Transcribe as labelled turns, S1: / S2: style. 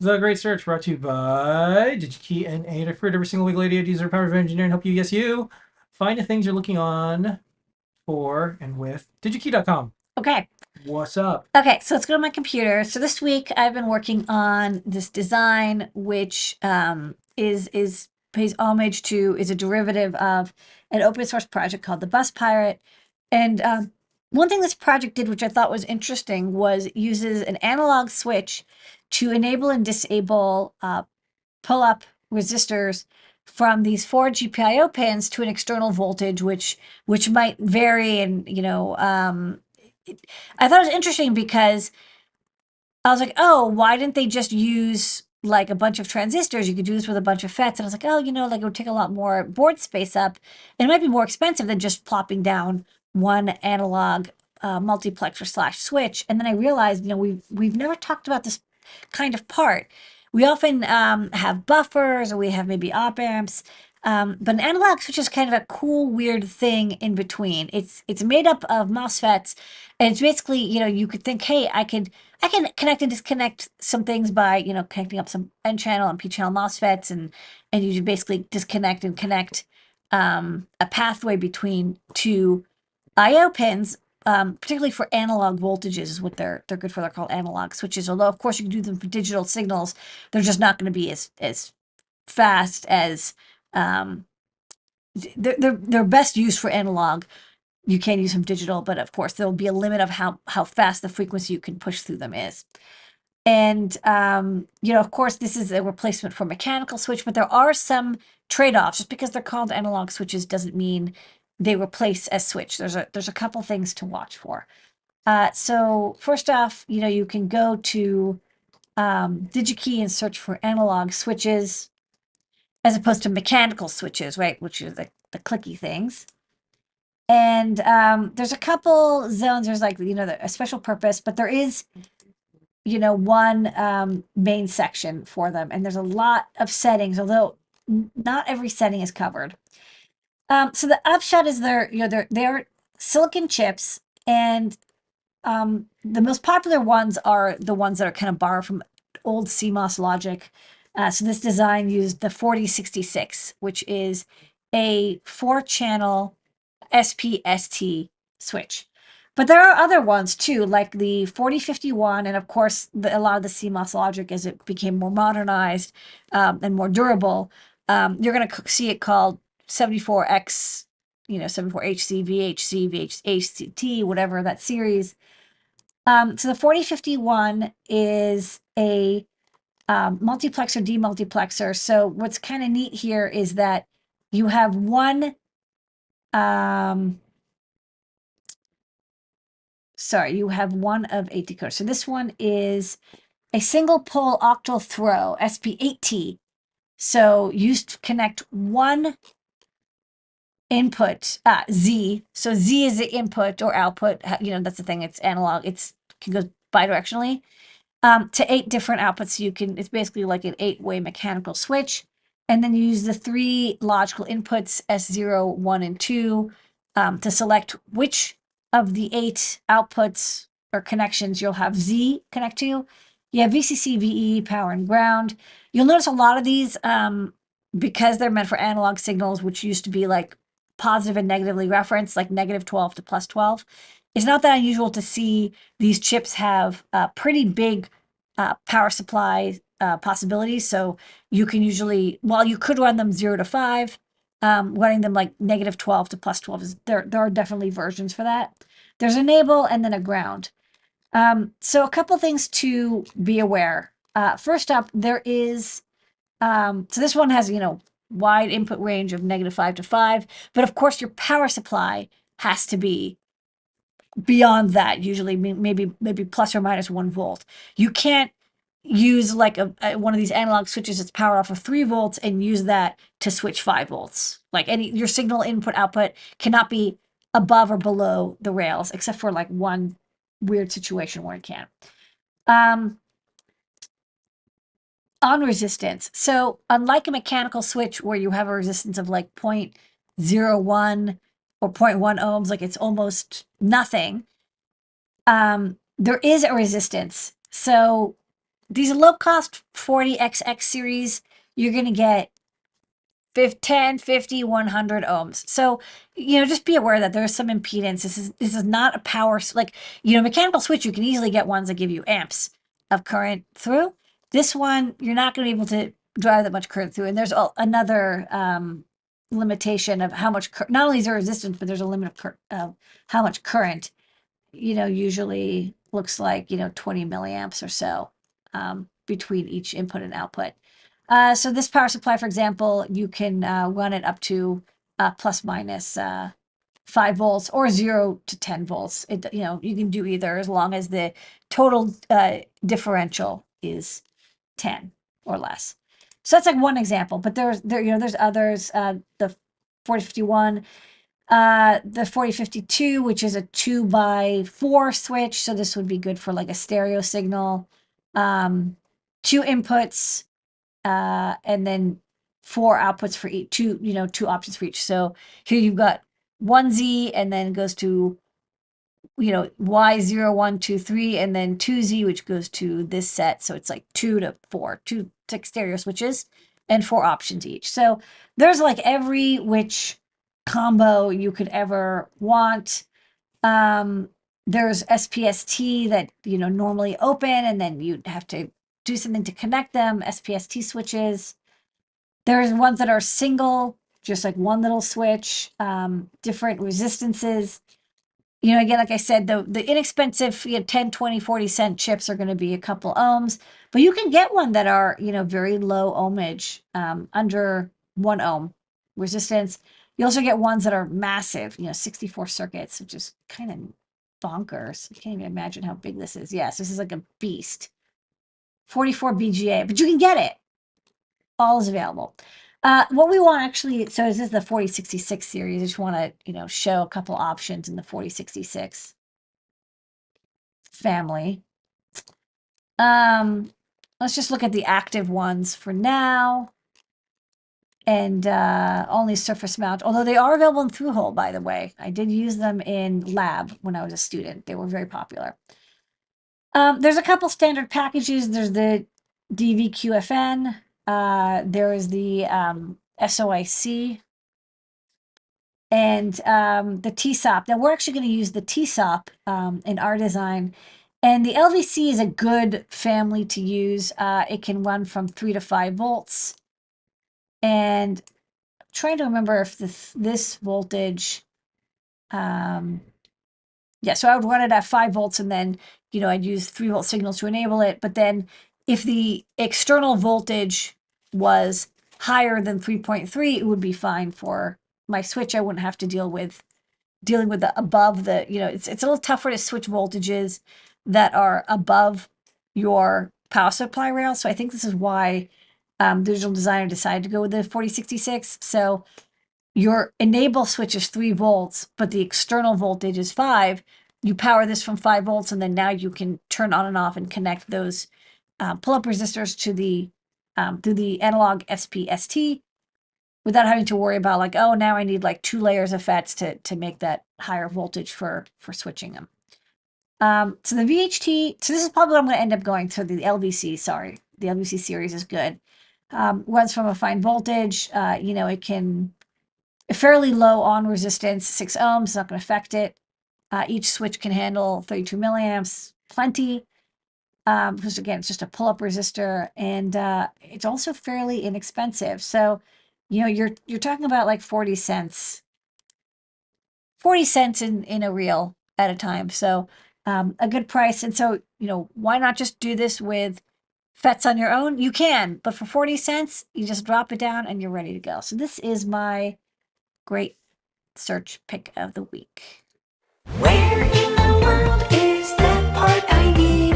S1: The Great Search brought to you by DigiKey and Adafruit. Every single week, Lady user the power of engineering help you, yes, you, find the things you're looking on for and with DigiKey.com.
S2: Okay.
S1: What's up?
S2: Okay, so let's go to my computer. So this week I've been working on this design, which um, is is pays homage to is a derivative of an open source project called the Bus Pirate, and um, one thing this project did, which I thought was interesting, was uses an analog switch to enable and disable uh, pull up resistors from these four GPIO pins to an external voltage, which which might vary. And you know, um, I thought it was interesting because I was like, oh, why didn't they just use like a bunch of transistors? You could do this with a bunch of FETs. And I was like, oh, you know, like it would take a lot more board space up. And it might be more expensive than just plopping down one analog uh, multiplexer slash switch. And then I realized, you know, we've, we've never talked about this kind of part. We often um, have buffers or we have maybe op amps, um, but an analog switch is kind of a cool, weird thing in between. It's it's made up of MOSFETs, and it's basically you know you could think, hey, I could I can connect and disconnect some things by you know connecting up some N channel and P channel MOSFETs, and and you basically disconnect and connect um, a pathway between two I/O pins um, particularly for analog voltages is what they're they're good for. They're called analog switches. Although of course you can do them for digital signals, they're just not going to be as as fast as um, they're, they're they're best used for analog. You can use them digital, but of course there'll be a limit of how how fast the frequency you can push through them is. And um, you know, of course, this is a replacement for mechanical switch, but there are some trade-offs. Just because they're called analog switches doesn't mean they replace a switch. There's a there's a couple things to watch for. Uh, so first off, you know, you can go to um, DigiKey and search for analog switches as opposed to mechanical switches, right? Which are the, the clicky things. And um, there's a couple zones. There's like, you know, a special purpose, but there is, you know, one um, main section for them. And there's a lot of settings, although not every setting is covered. Um, so the upshot is they're you know they're they're silicon chips, and um, the most popular ones are the ones that are kind of borrowed from old CMOS logic. Uh, so this design used the 4066, which is a four-channel SPST switch. But there are other ones too, like the 4051, and of course, the, a lot of the CMOS logic as it became more modernized um, and more durable. Um, you're going to see it called 74X, you know, 74HC, VHC, VHCT, whatever that series. Um, so the 4051 is a um, multiplexer, demultiplexer. So what's kind of neat here is that you have one, um, sorry, you have one of eight decoders. So this one is a single pole octal throw, SP8T. So you connect one input uh, Z. So Z is the input or output. You know, that's the thing. It's analog. It's can go bidirectionally um, to eight different outputs. You can, it's basically like an eight way mechanical switch. And then you use the three logical inputs S0, 1, and 2 um, to select which of the eight outputs or connections you'll have Z connect to. You have VCC, VEE, power, and ground. You'll notice a lot of these um, because they're meant for analog signals, which used to be like positive and negatively referenced, like negative 12 to plus 12. It's not that unusual to see these chips have uh, pretty big uh, power supply uh, possibilities. So you can usually, while you could run them 0 to 5, um, running them like negative 12 to plus 12, is there, there are definitely versions for that. There's enable and then a ground. Um, so a couple things to be aware. Uh, first up, there is, um, so this one has, you know, wide input range of negative 5 to 5. But of course, your power supply has to be beyond that, usually maybe maybe plus or minus 1 volt. You can't use like a, a, one of these analog switches that's powered off of 3 volts and use that to switch 5 volts. Like any your signal input output cannot be above or below the rails, except for like one weird situation where it can. Um, on resistance. So unlike a mechanical switch where you have a resistance of like 0.01 or 0.1 ohms, like it's almost nothing, um, there is a resistance. So these low cost 40XX series, you're going to get 50, 10, 50, 100 ohms. So, you know, just be aware that there's some impedance. This is this is not a power like, you know, mechanical switch, you can easily get ones that give you amps of current through. This one, you're not going to be able to drive that much current through. And there's another um, limitation of how much, not only is there resistance, but there's a limit of of how much current, you know, usually looks like, you know, 20 milliamps or so um, between each input and output. Uh, so this power supply, for example, you can uh, run it up to uh, plus minus uh, five volts or zero to 10 volts. It, you know, you can do either as long as the total uh, differential is 10 or less. So that's like one example, but there's there, you know, there's others, uh, the 4051, uh, the 4052, which is a two by four switch. So this would be good for like a stereo signal. Um, two inputs, uh, and then four outputs for each two, you know, two options for each. So here you've got one Z and then goes to, you know, Y zero, one, two, three, and then two Z, which goes to this set. So it's like two to four two stereo switches and four options each. So there's like every which combo you could ever want. Um, there's SPST that, you know, normally open and then you'd have to do something to connect them, SPST switches. There's ones that are single, just like one little switch, um, different resistances. You know, again, like I said, the, the inexpensive you know, 10, 20, 40 cent chips are going to be a couple ohms, but you can get one that are, you know, very low ohmage, um, under one ohm resistance. You also get ones that are massive, you know, 64 circuits, which is kind of bonkers. You can't even imagine how big this is. Yes, this is like a beast. 44 BGA, but you can get it. All is available. Uh, what we want actually, so this is the 4066 series. I just want to, you know, show a couple options in the 4066 family. Um, let's just look at the active ones for now. And uh, only surface mount, although they are available in through hole, by the way. I did use them in lab when I was a student. They were very popular. Um, there's a couple standard packages. There's the DVQFN. Uh, there is the um, SOIC and um, the TSOP. Now we're actually going to use the TSOP um, in our design. And the LVC is a good family to use. Uh, it can run from three to five volts. And I'm trying to remember if this, this voltage, um, yeah, so I would run it at five volts and then, you know, I'd use three volt signals to enable it. But then if the external voltage was higher than 3.3, it would be fine for my switch. I wouldn't have to deal with dealing with the above the, you know, it's, it's a little tougher to switch voltages that are above your power supply rail. So I think this is why um, digital designer decided to go with the 4066. So your enable switch is three volts, but the external voltage is five. You power this from five volts, and then now you can turn on and off and connect those uh, pull-up resistors to the um, through the analog SPST without having to worry about like, oh, now I need like two layers of FETs to to make that higher voltage for for switching them. Um, so the VHT, so this is probably what I'm going to end up going to the LVC. Sorry, the LVC series is good. Um, runs from a fine voltage. Uh, you know, it can a fairly low on resistance, six ohms, not going to affect it. Uh, each switch can handle 32 milliamps, plenty. Um, because again, it's just a pull-up resistor, and uh, it's also fairly inexpensive. So, you know, you're you're talking about like 40 cents, 40 cents in in a reel at a time. So, um, a good price. And so, you know, why not just do this with FETs on your own? You can, but for 40 cents, you just drop it down and you're ready to go. So this is my great search pick of the week.
S3: Where in the world is that part I need?